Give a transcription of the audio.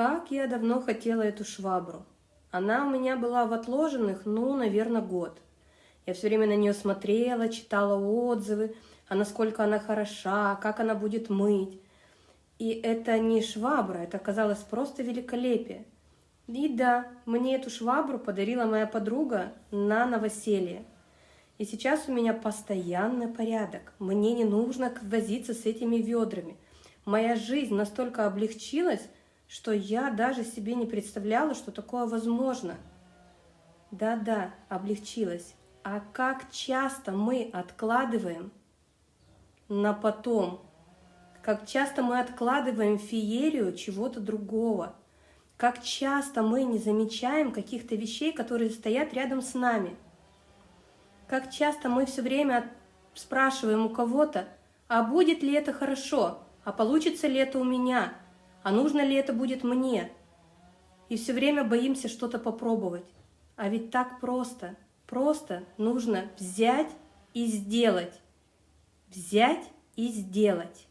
Как я давно хотела эту швабру. Она у меня была в отложенных, ну, наверное, год. Я все время на нее смотрела, читала отзывы, а насколько она хороша, как она будет мыть. И это не швабра, это оказалось просто великолепие. И да, мне эту швабру подарила моя подруга на новоселье. И сейчас у меня постоянный порядок. Мне не нужно возиться с этими ведрами. Моя жизнь настолько облегчилась, что я даже себе не представляла, что такое возможно. Да-да, облегчилась. А как часто мы откладываем на потом, как часто мы откладываем феерию чего-то другого, как часто мы не замечаем каких-то вещей, которые стоят рядом с нами, как часто мы все время спрашиваем у кого-то, а будет ли это хорошо, а получится ли это у меня, а нужно ли это будет мне? И все время боимся что-то попробовать. А ведь так просто. Просто нужно взять и сделать. Взять и сделать.